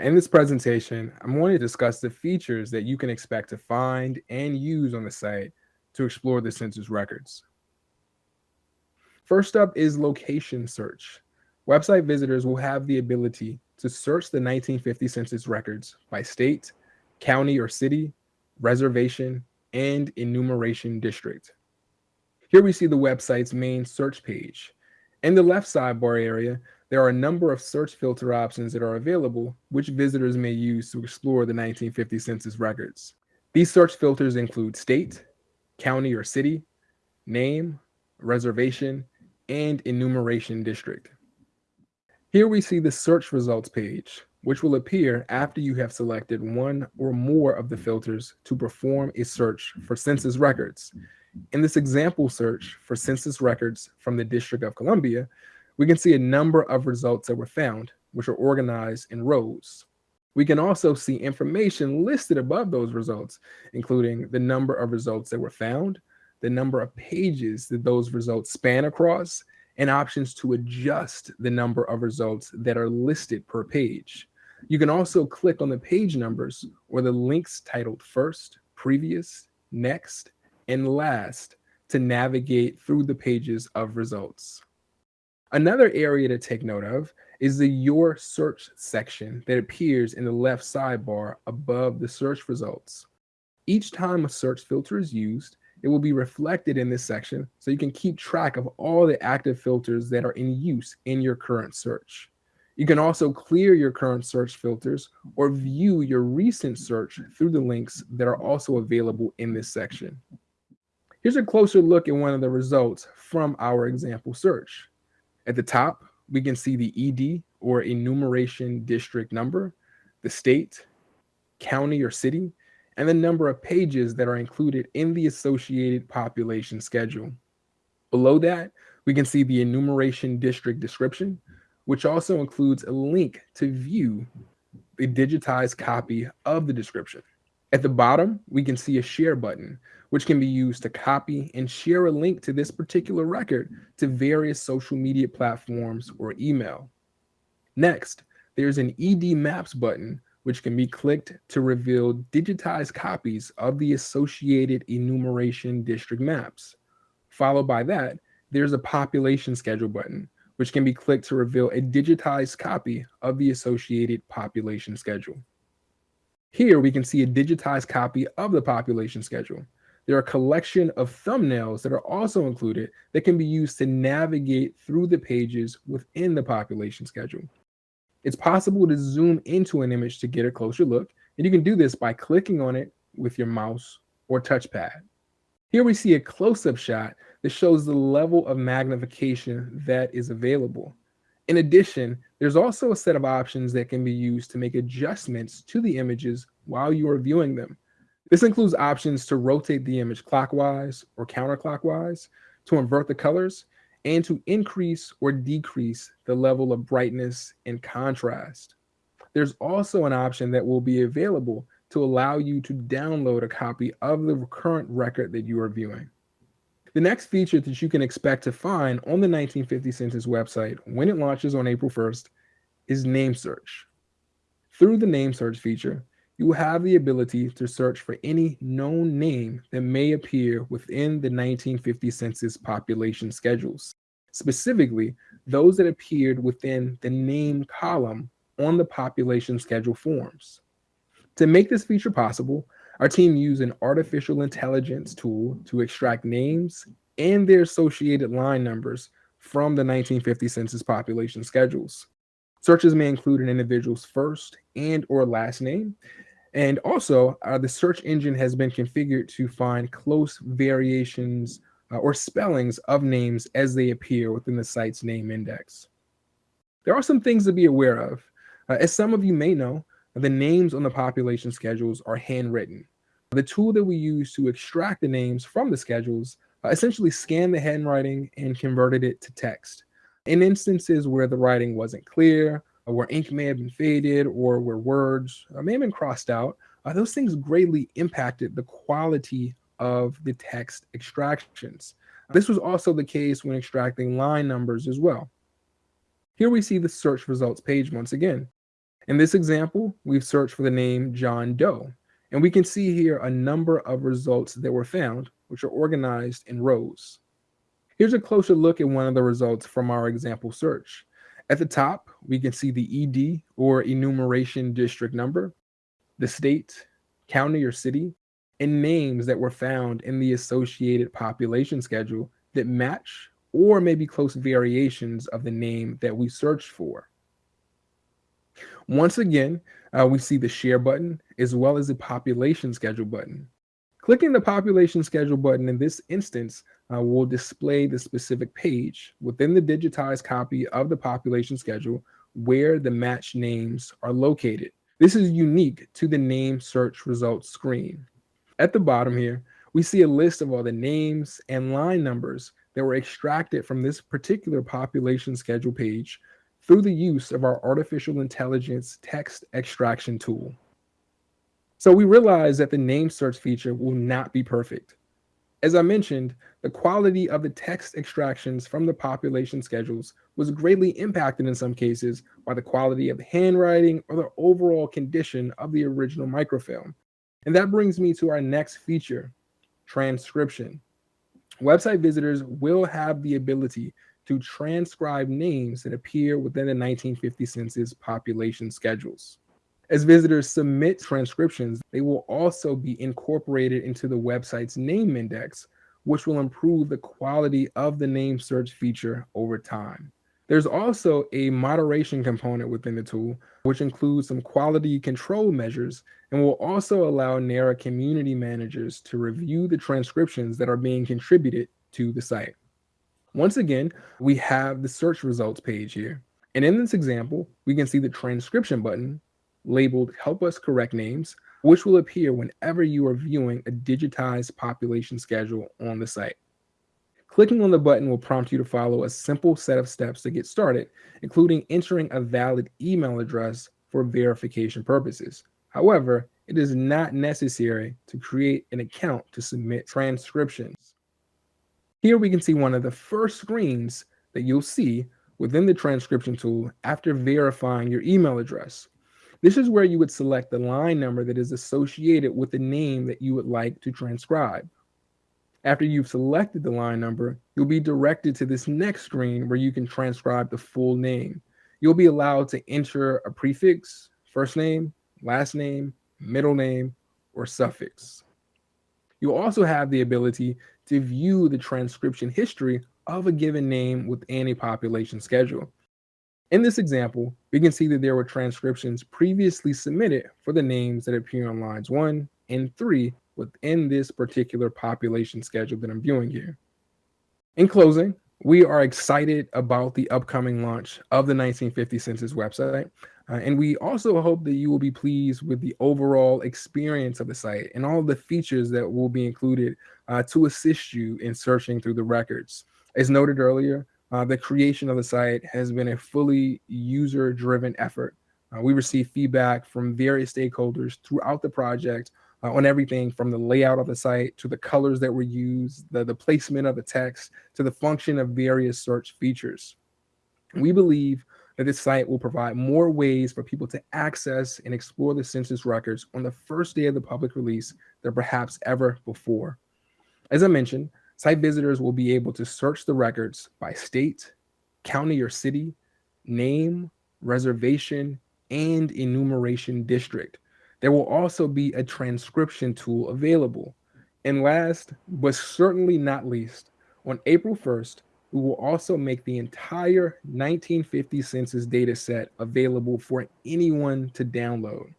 In this presentation, I'm going to discuss the features that you can expect to find and use on the site to explore the census records. First up is location search. Website visitors will have the ability to search the 1950 census records by state, county or city, reservation, and enumeration district. Here we see the website's main search page. In the left sidebar area, there are a number of search filter options that are available, which visitors may use to explore the 1950 census records. These search filters include state, county or city, name, reservation, and enumeration district. Here we see the search results page, which will appear after you have selected one or more of the filters to perform a search for census records. In this example search for census records from the District of Columbia, we can see a number of results that were found, which are organized in rows. We can also see information listed above those results, including the number of results that were found, the number of pages that those results span across, and options to adjust the number of results that are listed per page. You can also click on the page numbers or the links titled first, previous, next, and last to navigate through the pages of results. Another area to take note of is the Your Search section that appears in the left sidebar above the search results. Each time a search filter is used, it will be reflected in this section so you can keep track of all the active filters that are in use in your current search. You can also clear your current search filters or view your recent search through the links that are also available in this section. Here's a closer look at one of the results from our example search. At the top, we can see the ED or enumeration district number, the state, county or city, and the number of pages that are included in the associated population schedule. Below that, we can see the enumeration district description, which also includes a link to view the digitized copy of the description. At the bottom, we can see a share button, which can be used to copy and share a link to this particular record to various social media platforms or email. Next, there's an ED Maps button, which can be clicked to reveal digitized copies of the associated enumeration district maps. Followed by that, there's a population schedule button, which can be clicked to reveal a digitized copy of the associated population schedule. Here we can see a digitized copy of the population schedule. There are a collection of thumbnails that are also included that can be used to navigate through the pages within the population schedule. It's possible to zoom into an image to get a closer look, and you can do this by clicking on it with your mouse or touchpad. Here we see a close-up shot that shows the level of magnification that is available. In addition, there's also a set of options that can be used to make adjustments to the images while you are viewing them. This includes options to rotate the image clockwise or counterclockwise, to invert the colors, and to increase or decrease the level of brightness and contrast. There's also an option that will be available to allow you to download a copy of the current record that you are viewing. The next feature that you can expect to find on the 1950 Census website when it launches on April 1st is name search. Through the name search feature, you have the ability to search for any known name that may appear within the 1950 Census population schedules, specifically those that appeared within the name column on the population schedule forms. To make this feature possible, our team used an artificial intelligence tool to extract names and their associated line numbers from the 1950 census population schedules. Searches may include an individual's first and or last name. And also, uh, the search engine has been configured to find close variations uh, or spellings of names as they appear within the site's name index. There are some things to be aware of. Uh, as some of you may know, the names on the population schedules are handwritten. The tool that we use to extract the names from the schedules uh, essentially scanned the handwriting and converted it to text. In instances where the writing wasn't clear, where ink may have been faded, or where words uh, may have been crossed out, uh, those things greatly impacted the quality of the text extractions. This was also the case when extracting line numbers as well. Here we see the search results page once again. In this example, we've searched for the name John Doe, and we can see here a number of results that were found, which are organized in rows. Here's a closer look at one of the results from our example search. At the top, we can see the ED or enumeration district number, the state, county, or city, and names that were found in the associated population schedule that match or maybe close variations of the name that we searched for. Once again, uh, we see the share button as well as the population schedule button. Clicking the population schedule button in this instance uh, will display the specific page within the digitized copy of the population schedule where the match names are located. This is unique to the name search results screen. At the bottom here, we see a list of all the names and line numbers that were extracted from this particular population schedule page through the use of our artificial intelligence text extraction tool. So we realize that the name search feature will not be perfect. As I mentioned, the quality of the text extractions from the population schedules was greatly impacted in some cases by the quality of the handwriting or the overall condition of the original microfilm. And that brings me to our next feature, transcription. Website visitors will have the ability to transcribe names that appear within the 1950 census population schedules. As visitors submit transcriptions, they will also be incorporated into the website's name index, which will improve the quality of the name search feature over time. There's also a moderation component within the tool, which includes some quality control measures and will also allow NARA community managers to review the transcriptions that are being contributed to the site. Once again, we have the search results page here. And in this example, we can see the transcription button labeled help us correct names, which will appear whenever you are viewing a digitized population schedule on the site. Clicking on the button will prompt you to follow a simple set of steps to get started, including entering a valid email address for verification purposes. However, it is not necessary to create an account to submit transcriptions. Here we can see one of the first screens that you'll see within the transcription tool after verifying your email address. This is where you would select the line number that is associated with the name that you would like to transcribe. After you've selected the line number, you'll be directed to this next screen where you can transcribe the full name. You'll be allowed to enter a prefix, first name, last name, middle name, or suffix. You'll also have the ability to view the transcription history of a given name within a population schedule. In this example, we can see that there were transcriptions previously submitted for the names that appear on lines one and three within this particular population schedule that I'm viewing here. In closing, we are excited about the upcoming launch of the 1950 Census website. Uh, and we also hope that you will be pleased with the overall experience of the site and all the features that will be included uh, to assist you in searching through the records. As noted earlier, uh, the creation of the site has been a fully user-driven effort. Uh, we receive feedback from various stakeholders throughout the project uh, on everything from the layout of the site to the colors that were used, the, the placement of the text, to the function of various search features. We believe that this site will provide more ways for people to access and explore the census records on the first day of the public release than perhaps ever before. As I mentioned, site visitors will be able to search the records by state, county or city, name, reservation, and enumeration district. There will also be a transcription tool available. And last, but certainly not least, on April 1st, we will also make the entire 1950 census data set available for anyone to download.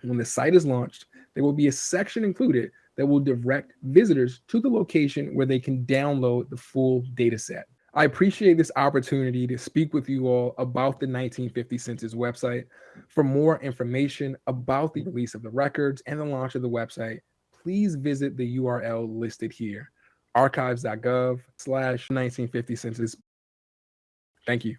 When the site is launched, there will be a section included that will direct visitors to the location where they can download the full data set. I appreciate this opportunity to speak with you all about the 1950 Census website. For more information about the release of the records and the launch of the website, please visit the URL listed here, archives.gov slash 1950 census. Thank you.